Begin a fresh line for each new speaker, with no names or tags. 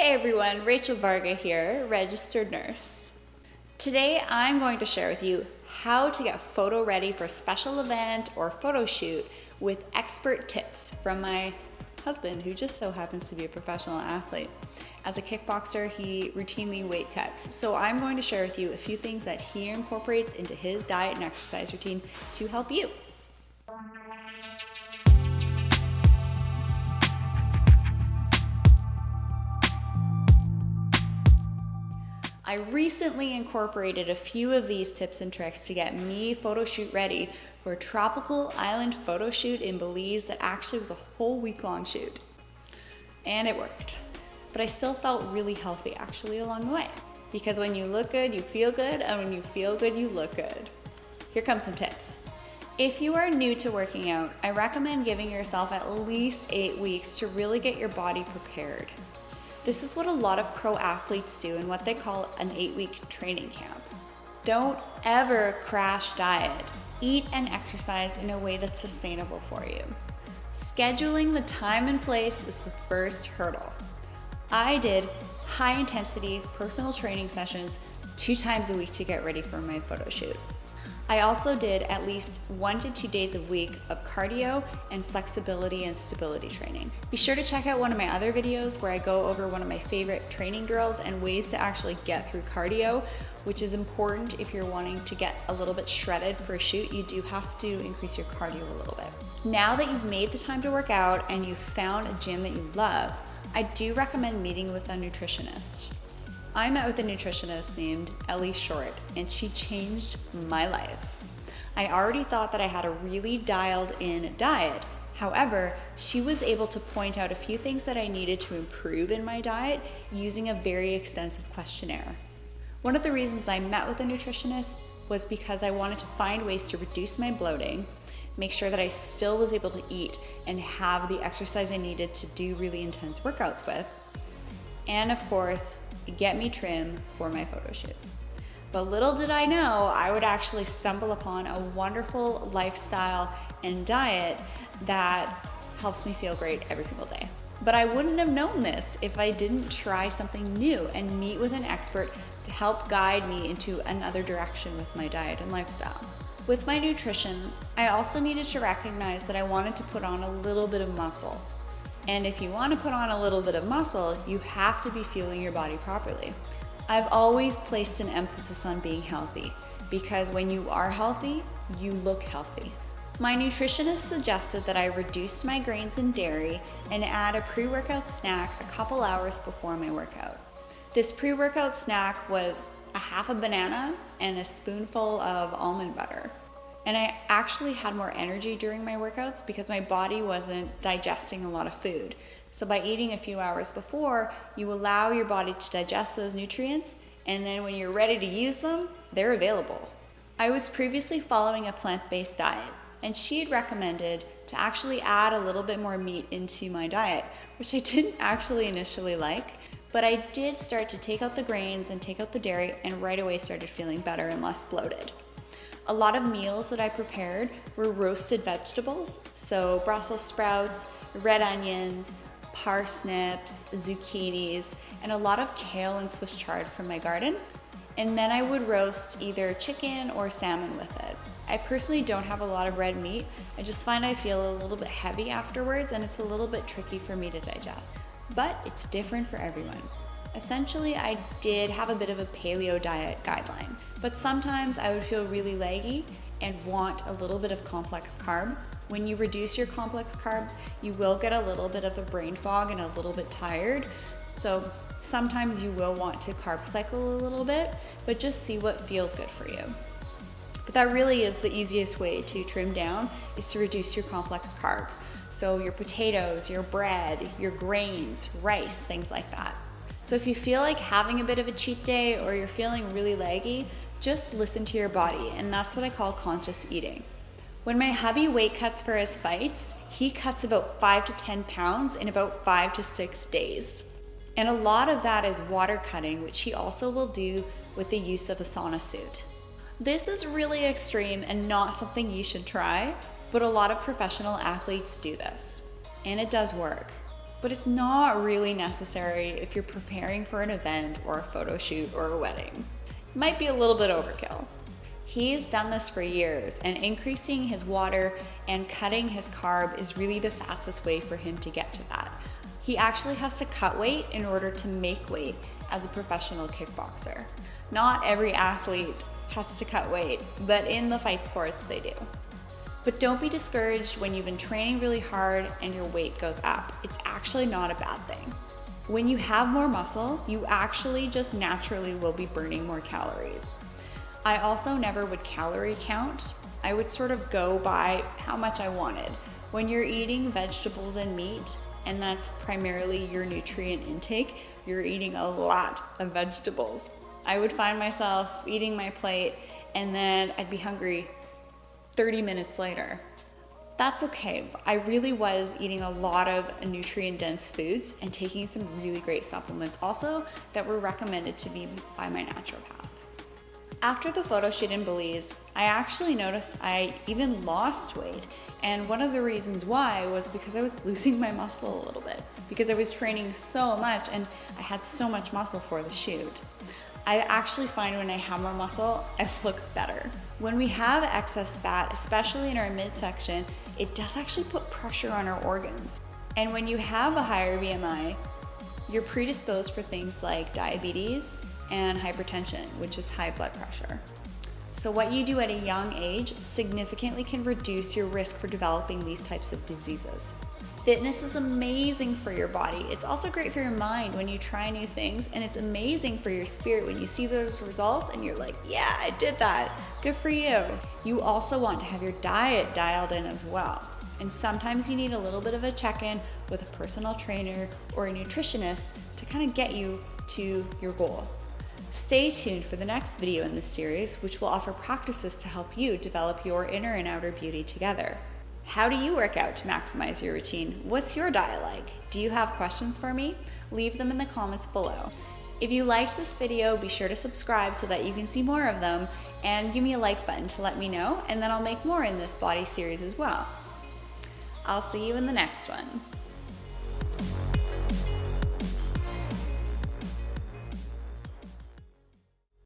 Hey everyone, Rachel Varga here, registered nurse. Today I'm going to share with you how to get photo ready for a special event or photo shoot with expert tips from my husband who just so happens to be a professional athlete. As a kickboxer, he routinely weight cuts. So I'm going to share with you a few things that he incorporates into his diet and exercise routine to help you. I recently incorporated a few of these tips and tricks to get me photo shoot ready for a tropical island photo shoot in Belize that actually was a whole week long shoot. And it worked. But I still felt really healthy actually along the way. Because when you look good, you feel good, and when you feel good, you look good. Here come some tips. If you are new to working out, I recommend giving yourself at least eight weeks to really get your body prepared. This is what a lot of pro athletes do in what they call an eight week training camp. Don't ever crash diet. Eat and exercise in a way that's sustainable for you. Scheduling the time and place is the first hurdle. I did high intensity personal training sessions two times a week to get ready for my photo shoot. I also did at least one to two days a week of cardio and flexibility and stability training. Be sure to check out one of my other videos where I go over one of my favorite training drills and ways to actually get through cardio, which is important if you're wanting to get a little bit shredded for a shoot, you do have to increase your cardio a little bit. Now that you've made the time to work out and you've found a gym that you love, I do recommend meeting with a nutritionist. I met with a nutritionist named Ellie Short, and she changed my life. I already thought that I had a really dialed in diet. However, she was able to point out a few things that I needed to improve in my diet using a very extensive questionnaire. One of the reasons I met with a nutritionist was because I wanted to find ways to reduce my bloating, make sure that I still was able to eat and have the exercise I needed to do really intense workouts with, and of course, get me trim for my photo shoot. But little did I know, I would actually stumble upon a wonderful lifestyle and diet that helps me feel great every single day. But I wouldn't have known this if I didn't try something new and meet with an expert to help guide me into another direction with my diet and lifestyle. With my nutrition, I also needed to recognize that I wanted to put on a little bit of muscle. And if you want to put on a little bit of muscle, you have to be fueling your body properly. I've always placed an emphasis on being healthy because when you are healthy, you look healthy. My nutritionist suggested that I reduce my grains and dairy and add a pre-workout snack a couple hours before my workout. This pre-workout snack was a half a banana and a spoonful of almond butter. And I actually had more energy during my workouts because my body wasn't digesting a lot of food. So by eating a few hours before, you allow your body to digest those nutrients and then when you're ready to use them, they're available. I was previously following a plant-based diet and she had recommended to actually add a little bit more meat into my diet, which I didn't actually initially like, but I did start to take out the grains and take out the dairy and right away started feeling better and less bloated. A lot of meals that I prepared were roasted vegetables, so Brussels sprouts, red onions, parsnips, zucchinis, and a lot of kale and Swiss chard from my garden. And then I would roast either chicken or salmon with it. I personally don't have a lot of red meat. I just find I feel a little bit heavy afterwards and it's a little bit tricky for me to digest. But it's different for everyone. Essentially, I did have a bit of a paleo diet guideline, but sometimes I would feel really leggy and want a little bit of complex carb. When you reduce your complex carbs, you will get a little bit of a brain fog and a little bit tired. So sometimes you will want to carb cycle a little bit, but just see what feels good for you. But that really is the easiest way to trim down is to reduce your complex carbs. So your potatoes, your bread, your grains, rice, things like that. So if you feel like having a bit of a cheat day or you're feeling really laggy, just listen to your body, and that's what I call conscious eating. When my hubby weight cuts for his fights, he cuts about five to 10 pounds in about five to six days. And a lot of that is water cutting, which he also will do with the use of a sauna suit. This is really extreme and not something you should try, but a lot of professional athletes do this. And it does work. But it's not really necessary if you're preparing for an event or a photo shoot or a wedding. It might be a little bit overkill. He's done this for years and increasing his water and cutting his carb is really the fastest way for him to get to that. He actually has to cut weight in order to make weight as a professional kickboxer. Not every athlete has to cut weight, but in the fight sports they do. But don't be discouraged when you've been training really hard and your weight goes up. It's actually not a bad thing. When you have more muscle, you actually just naturally will be burning more calories. I also never would calorie count. I would sort of go by how much I wanted. When you're eating vegetables and meat, and that's primarily your nutrient intake, you're eating a lot of vegetables. I would find myself eating my plate and then I'd be hungry 30 minutes later. That's okay. I really was eating a lot of nutrient dense foods and taking some really great supplements also that were recommended to me by my naturopath. After the photo shoot in Belize, I actually noticed I even lost weight. And one of the reasons why was because I was losing my muscle a little bit because I was training so much and I had so much muscle for the shoot. I actually find when I have more muscle, I look better. When we have excess fat, especially in our midsection, it does actually put pressure on our organs. And when you have a higher BMI, you're predisposed for things like diabetes, and hypertension, which is high blood pressure. So what you do at a young age significantly can reduce your risk for developing these types of diseases. Fitness is amazing for your body. It's also great for your mind when you try new things, and it's amazing for your spirit when you see those results and you're like, yeah, I did that. Good for you. You also want to have your diet dialed in as well. And sometimes you need a little bit of a check in with a personal trainer or a nutritionist to kind of get you to your goal. Stay tuned for the next video in this series, which will offer practices to help you develop your inner and outer beauty together. How do you work out to maximize your routine? What's your diet like? Do you have questions for me? Leave them in the comments below. If you liked this video, be sure to subscribe so that you can see more of them and give me a like button to let me know and then I'll make more in this body series as well. I'll see you in the next one.